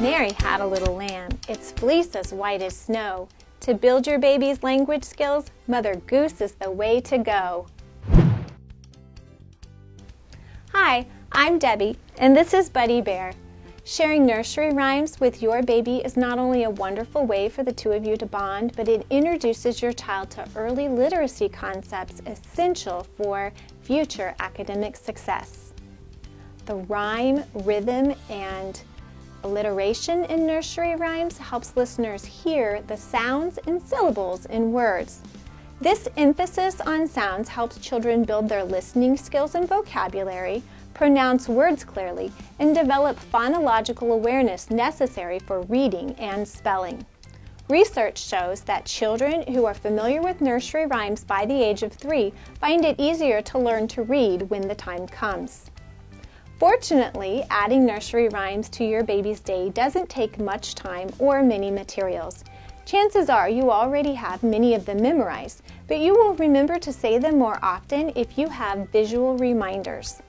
Mary had a little lamb, its fleece as white as snow. To build your baby's language skills, Mother Goose is the way to go. Hi, I'm Debbie, and this is Buddy Bear. Sharing nursery rhymes with your baby is not only a wonderful way for the two of you to bond, but it introduces your child to early literacy concepts essential for future academic success. The rhyme, rhythm, and alliteration in nursery rhymes helps listeners hear the sounds and syllables in words. This emphasis on sounds helps children build their listening skills and vocabulary, pronounce words clearly, and develop phonological awareness necessary for reading and spelling. Research shows that children who are familiar with nursery rhymes by the age of three find it easier to learn to read when the time comes. Fortunately, adding nursery rhymes to your baby's day doesn't take much time or many materials. Chances are you already have many of them memorized, but you will remember to say them more often if you have visual reminders.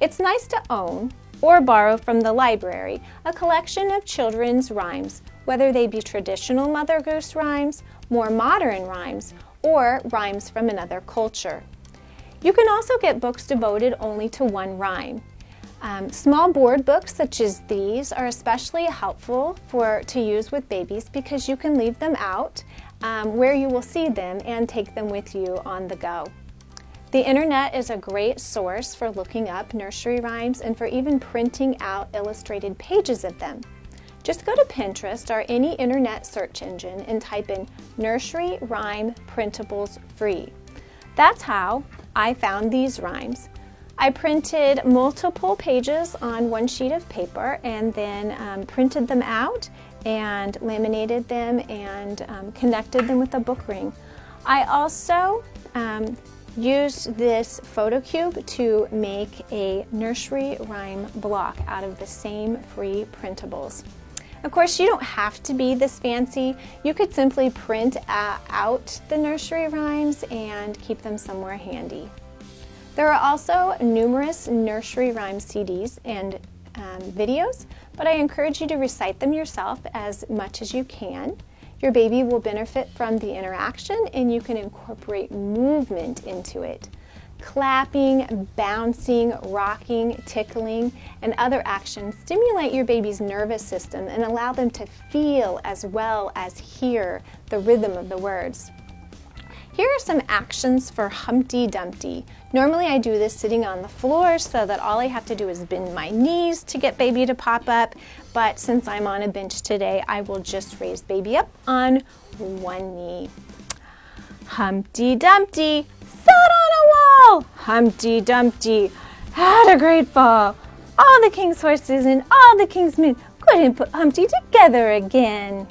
It's nice to own, or borrow from the library, a collection of children's rhymes, whether they be traditional Mother Goose rhymes, more modern rhymes, or rhymes from another culture. You can also get books devoted only to one rhyme. Um, small board books such as these are especially helpful for to use with babies because you can leave them out um, where you will see them and take them with you on the go. The internet is a great source for looking up nursery rhymes and for even printing out illustrated pages of them. Just go to Pinterest or any internet search engine and type in nursery rhyme printables free. That's how I found these rhymes. I printed multiple pages on one sheet of paper and then um, printed them out and laminated them and um, connected them with a book ring. I also um, used this photo cube to make a nursery rhyme block out of the same free printables. Of course, you don't have to be this fancy. You could simply print out the nursery rhymes and keep them somewhere handy. There are also numerous nursery rhyme CDs and um, videos, but I encourage you to recite them yourself as much as you can. Your baby will benefit from the interaction and you can incorporate movement into it. Clapping, bouncing, rocking, tickling, and other actions stimulate your baby's nervous system and allow them to feel as well as hear the rhythm of the words. Here are some actions for Humpty Dumpty. Normally I do this sitting on the floor so that all I have to do is bend my knees to get baby to pop up, but since I'm on a bench today, I will just raise baby up on one knee. Humpty Dumpty sat on a wall. Humpty Dumpty had a great fall. All the king's horses and all the king's men couldn't put Humpty together again.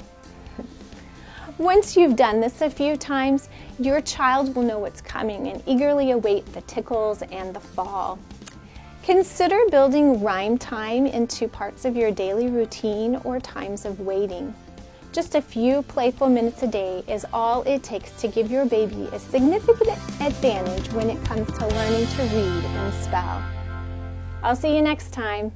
Once you've done this a few times, your child will know what's coming and eagerly await the tickles and the fall. Consider building rhyme time into parts of your daily routine or times of waiting. Just a few playful minutes a day is all it takes to give your baby a significant advantage when it comes to learning to read and spell. I'll see you next time.